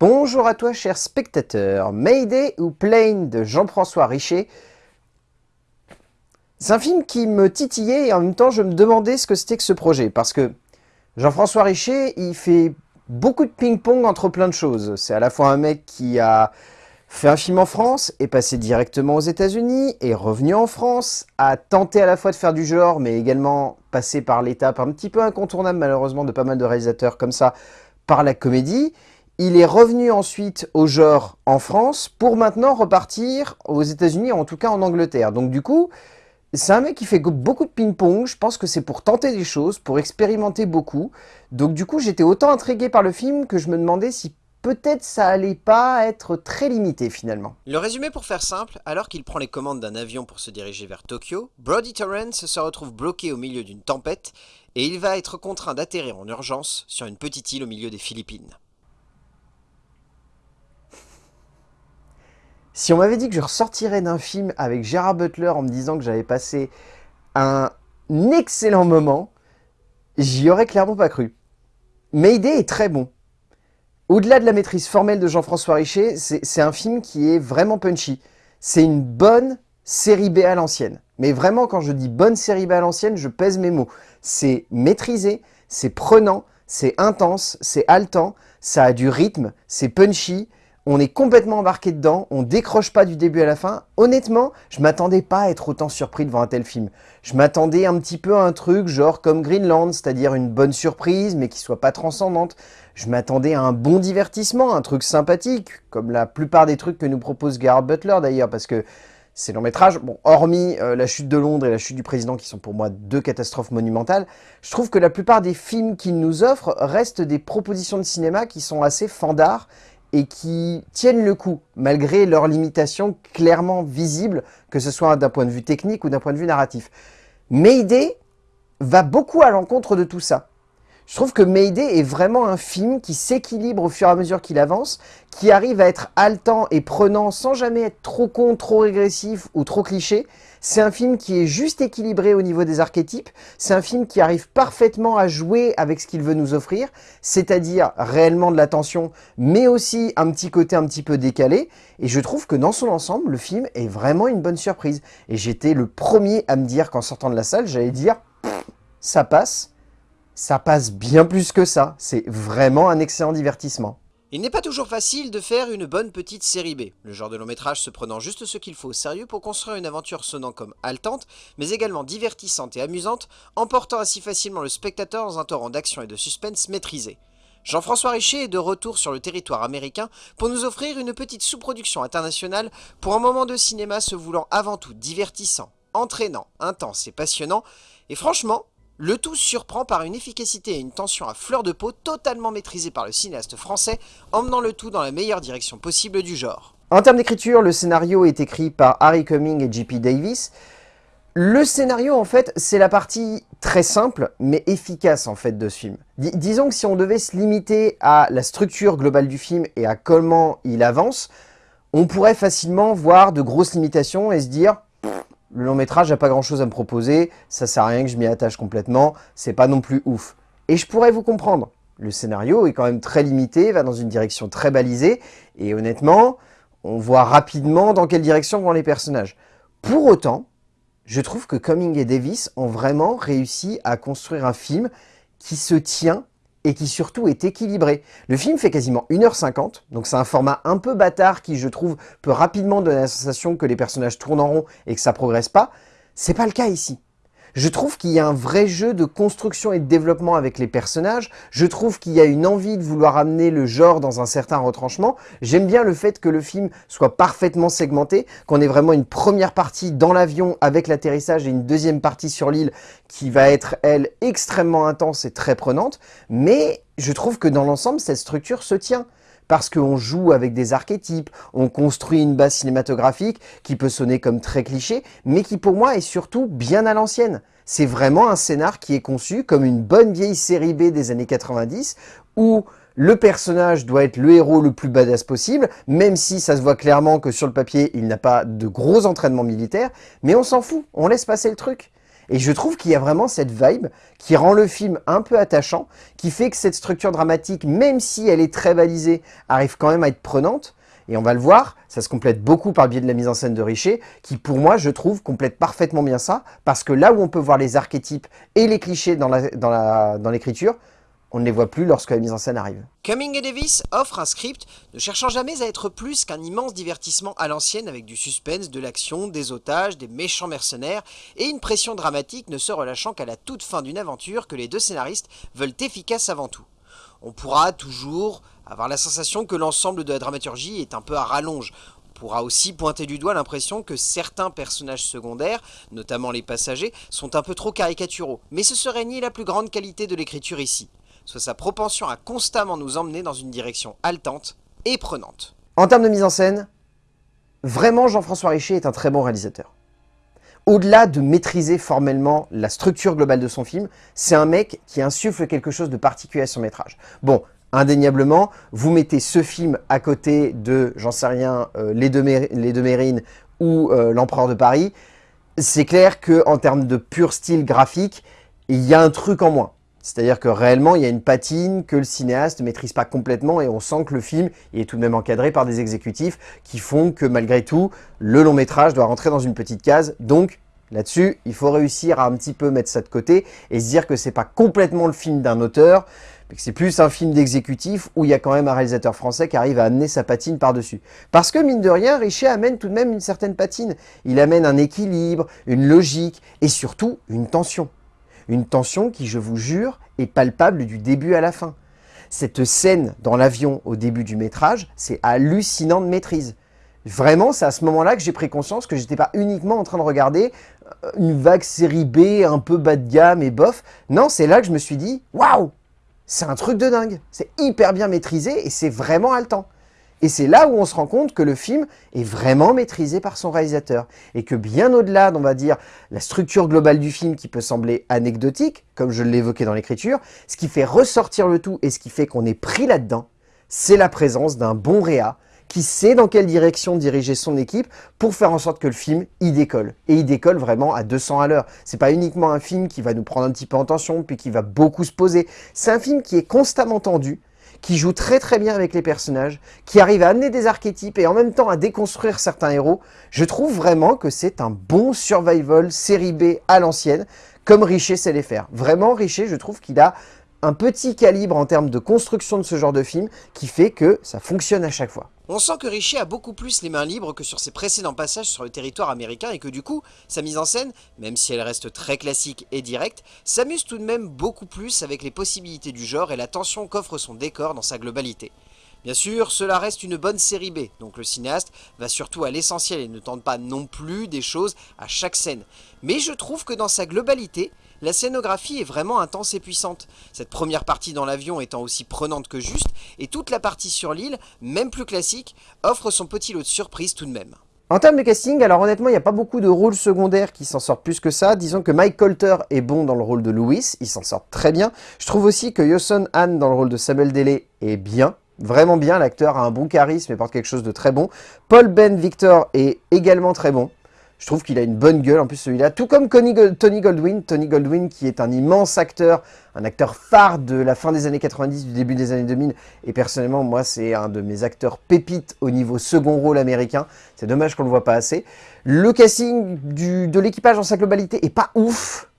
Bonjour à toi cher spectateur, Mayday ou Plane de Jean-François Richer? C'est un film qui me titillait et en même temps je me demandais ce que c'était que ce projet parce que Jean-François Richer il fait beaucoup de ping-pong entre plein de choses. C'est à la fois un mec qui a fait un film en France, est passé directement aux états unis est revenu en France, a tenté à la fois de faire du genre mais également passé par l'étape un petit peu incontournable malheureusement de pas mal de réalisateurs comme ça par la comédie il est revenu ensuite au genre en France pour maintenant repartir aux États-Unis, en tout cas en Angleterre. Donc du coup, c'est un mec qui fait beaucoup de ping-pong, je pense que c'est pour tenter des choses, pour expérimenter beaucoup. Donc du coup, j'étais autant intrigué par le film que je me demandais si peut-être ça allait pas être très limité finalement. Le résumé pour faire simple, alors qu'il prend les commandes d'un avion pour se diriger vers Tokyo, Brody Torrance se retrouve bloqué au milieu d'une tempête et il va être contraint d'atterrir en urgence sur une petite île au milieu des Philippines. Si on m'avait dit que je ressortirais d'un film avec Gérard Butler en me disant que j'avais passé un excellent moment, j'y aurais clairement pas cru. Mayday est très bon. Au-delà de la maîtrise formelle de Jean-François Richer, c'est un film qui est vraiment punchy. C'est une bonne série B à l'ancienne. Mais vraiment, quand je dis bonne série B à l'ancienne, je pèse mes mots. C'est maîtrisé, c'est prenant, c'est intense, c'est haletant, ça a du rythme, c'est punchy, on est complètement embarqué dedans, on décroche pas du début à la fin. Honnêtement, je m'attendais pas à être autant surpris devant un tel film. Je m'attendais un petit peu à un truc genre comme Greenland, c'est-à-dire une bonne surprise mais qui soit pas transcendante. Je m'attendais à un bon divertissement, un truc sympathique, comme la plupart des trucs que nous propose Gerard Butler d'ailleurs, parce que ces longs métrages, bon, hormis euh, La chute de Londres et La chute du président, qui sont pour moi deux catastrophes monumentales, je trouve que la plupart des films qu'il nous offre restent des propositions de cinéma qui sont assez fandards et qui tiennent le coup, malgré leurs limitations clairement visibles, que ce soit d'un point de vue technique ou d'un point de vue narratif. Mayday va beaucoup à l'encontre de tout ça. Je trouve que Mayday est vraiment un film qui s'équilibre au fur et à mesure qu'il avance, qui arrive à être haletant et prenant sans jamais être trop con, trop régressif ou trop cliché. C'est un film qui est juste équilibré au niveau des archétypes. C'est un film qui arrive parfaitement à jouer avec ce qu'il veut nous offrir, c'est-à-dire réellement de la tension, mais aussi un petit côté un petit peu décalé. Et je trouve que dans son ensemble, le film est vraiment une bonne surprise. Et j'étais le premier à me dire qu'en sortant de la salle, j'allais dire « ça passe » ça passe bien plus que ça. C'est vraiment un excellent divertissement. Il n'est pas toujours facile de faire une bonne petite série B, le genre de long métrage se prenant juste ce qu'il faut au sérieux pour construire une aventure sonnant comme haletante, mais également divertissante et amusante, emportant ainsi facilement le spectateur dans un torrent d'action et de suspense maîtrisé. Jean-François Richer est de retour sur le territoire américain pour nous offrir une petite sous-production internationale pour un moment de cinéma se voulant avant tout divertissant, entraînant, intense et passionnant, et franchement, le tout surprend par une efficacité et une tension à fleur de peau totalement maîtrisée par le cinéaste français, emmenant le tout dans la meilleure direction possible du genre. En termes d'écriture, le scénario est écrit par Harry Cumming et J.P. Davis. Le scénario, en fait, c'est la partie très simple, mais efficace, en fait, de ce film. disons que si on devait se limiter à la structure globale du film et à comment il avance, on pourrait facilement voir de grosses limitations et se dire le long métrage n'a pas grand chose à me proposer, ça sert à rien que je m'y attache complètement, c'est pas non plus ouf. Et je pourrais vous comprendre, le scénario est quand même très limité, va dans une direction très balisée, et honnêtement, on voit rapidement dans quelle direction vont les personnages. Pour autant, je trouve que Cumming et Davis ont vraiment réussi à construire un film qui se tient et qui surtout est équilibré. Le film fait quasiment 1h50, donc c'est un format un peu bâtard qui, je trouve, peut rapidement donner la sensation que les personnages tournent en rond et que ça progresse pas. C'est pas le cas ici. Je trouve qu'il y a un vrai jeu de construction et de développement avec les personnages. Je trouve qu'il y a une envie de vouloir amener le genre dans un certain retranchement. J'aime bien le fait que le film soit parfaitement segmenté, qu'on ait vraiment une première partie dans l'avion avec l'atterrissage et une deuxième partie sur l'île qui va être, elle, extrêmement intense et très prenante. Mais je trouve que dans l'ensemble, cette structure se tient parce qu'on joue avec des archétypes, on construit une base cinématographique qui peut sonner comme très cliché, mais qui pour moi est surtout bien à l'ancienne. C'est vraiment un scénar qui est conçu comme une bonne vieille série B des années 90, où le personnage doit être le héros le plus badass possible, même si ça se voit clairement que sur le papier, il n'a pas de gros entraînements militaires, mais on s'en fout, on laisse passer le truc. Et je trouve qu'il y a vraiment cette vibe qui rend le film un peu attachant, qui fait que cette structure dramatique, même si elle est très balisée, arrive quand même à être prenante. Et on va le voir, ça se complète beaucoup par le biais de la mise en scène de Richer, qui pour moi, je trouve, complète parfaitement bien ça, parce que là où on peut voir les archétypes et les clichés dans l'écriture, on ne les voit plus lorsque la mise en scène arrive. Cumming et Davis offre un script ne cherchant jamais à être plus qu'un immense divertissement à l'ancienne avec du suspense, de l'action, des otages, des méchants mercenaires et une pression dramatique ne se relâchant qu'à la toute fin d'une aventure que les deux scénaristes veulent efficace avant tout. On pourra toujours avoir la sensation que l'ensemble de la dramaturgie est un peu à rallonge, On pourra aussi pointer du doigt l'impression que certains personnages secondaires, notamment les passagers, sont un peu trop caricaturaux, mais ce serait nier la plus grande qualité de l'écriture ici soit sa propension à constamment nous emmener dans une direction haletante et prenante. En termes de mise en scène, vraiment Jean-François Richer est un très bon réalisateur. Au-delà de maîtriser formellement la structure globale de son film, c'est un mec qui insuffle quelque chose de particulier à son métrage. Bon, indéniablement, vous mettez ce film à côté de, j'en sais rien, euh, Les, deux Mérines ou euh, L'Empereur de Paris, c'est clair qu'en termes de pur style graphique, il y a un truc en moins. C'est-à-dire que réellement, il y a une patine que le cinéaste ne maîtrise pas complètement et on sent que le film est tout de même encadré par des exécutifs qui font que malgré tout, le long métrage doit rentrer dans une petite case. Donc là-dessus, il faut réussir à un petit peu mettre ça de côté et se dire que c'est pas complètement le film d'un auteur, mais que c'est plus un film d'exécutif où il y a quand même un réalisateur français qui arrive à amener sa patine par-dessus. Parce que mine de rien, Richer amène tout de même une certaine patine. Il amène un équilibre, une logique et surtout une tension. Une tension qui, je vous jure, est palpable du début à la fin. Cette scène dans l'avion au début du métrage, c'est hallucinant de maîtrise. Vraiment, c'est à ce moment-là que j'ai pris conscience que j'étais pas uniquement en train de regarder euh, une vague série B un peu bas de gamme et bof. Non, c'est là que je me suis dit, waouh, c'est un truc de dingue. C'est hyper bien maîtrisé et c'est vraiment haletant. Et c'est là où on se rend compte que le film est vraiment maîtrisé par son réalisateur. Et que bien au-delà, on va dire, la structure globale du film qui peut sembler anecdotique, comme je l'évoquais dans l'écriture, ce qui fait ressortir le tout et ce qui fait qu'on est pris là-dedans, c'est la présence d'un bon réa qui sait dans quelle direction diriger son équipe pour faire en sorte que le film y décolle. Et il décolle vraiment à 200 à l'heure. C'est pas uniquement un film qui va nous prendre un petit peu en tension, puis qui va beaucoup se poser. C'est un film qui est constamment tendu, qui joue très très bien avec les personnages, qui arrive à amener des archétypes et en même temps à déconstruire certains héros, je trouve vraiment que c'est un bon survival série B à l'ancienne, comme Richer sait les faire. Vraiment, Richer, je trouve qu'il a un petit calibre en termes de construction de ce genre de film qui fait que ça fonctionne à chaque fois. On sent que Richer a beaucoup plus les mains libres que sur ses précédents passages sur le territoire américain et que du coup, sa mise en scène, même si elle reste très classique et directe, s'amuse tout de même beaucoup plus avec les possibilités du genre et la tension qu'offre son décor dans sa globalité. Bien sûr, cela reste une bonne série B, donc le cinéaste va surtout à l'essentiel et ne tente pas non plus des choses à chaque scène. Mais je trouve que dans sa globalité, la scénographie est vraiment intense et puissante, cette première partie dans l'avion étant aussi prenante que juste, et toute la partie sur l'île, même plus classique, offre son petit lot de surprises tout de même. En termes de casting, alors honnêtement, il n'y a pas beaucoup de rôles secondaires qui s'en sortent plus que ça. Disons que Mike Colter est bon dans le rôle de Louis, il s'en sort très bien. Je trouve aussi que Yoson Han dans le rôle de Samuel Delay est bien, Vraiment bien, l'acteur a un bon charisme et porte quelque chose de très bon. Paul Ben Victor est également très bon. Je trouve qu'il a une bonne gueule, en plus celui-là. Tout comme Tony Goldwyn. Tony Goldwyn qui est un immense acteur, un acteur phare de la fin des années 90, du début des années 2000. Et personnellement, moi, c'est un de mes acteurs pépites au niveau second rôle américain. C'est dommage qu'on le voit pas assez. Le casting de l'équipage en sa globalité est pas ouf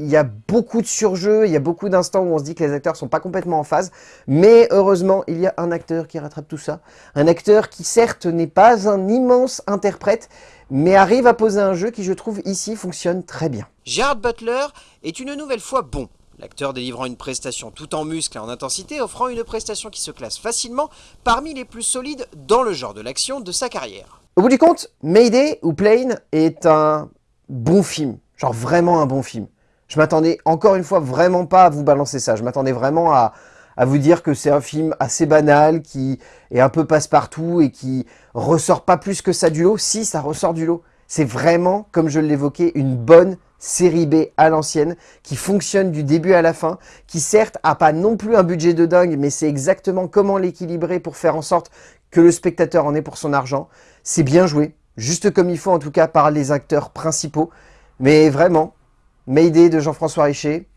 il y a beaucoup de surjeux, il y a beaucoup d'instants où on se dit que les acteurs sont pas complètement en phase, mais heureusement, il y a un acteur qui rattrape tout ça. Un acteur qui certes n'est pas un immense interprète, mais arrive à poser un jeu qui, je trouve, ici, fonctionne très bien. Gerard Butler est une nouvelle fois bon. L'acteur délivrant une prestation tout en muscle et en intensité, offrant une prestation qui se classe facilement parmi les plus solides dans le genre de l'action de sa carrière. Au bout du compte, Mayday ou Plane est un bon film, genre vraiment un bon film. Je m'attendais encore une fois vraiment pas à vous balancer ça. Je m'attendais vraiment à, vous dire que c'est un film assez banal, qui est un peu passe-partout et qui ressort pas plus que ça du lot. Si, ça ressort du lot. C'est vraiment, comme je l'évoquais, une bonne série B à l'ancienne, qui fonctionne du début à la fin, qui certes a pas non plus un budget de dingue, mais c'est exactement comment l'équilibrer pour faire en sorte que le spectateur en ait pour son argent. C'est bien joué, juste comme il faut en tout cas par les acteurs principaux. Mais vraiment, Mayday de Jean-François Richer,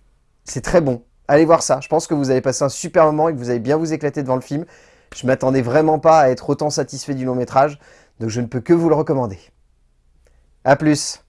c'est très bon. Allez voir ça. Je pense que vous allez passer un super moment et que vous allez bien vous éclater devant le film. Je m'attendais vraiment pas à être autant satisfait du long métrage, donc je ne peux que vous le recommander. A plus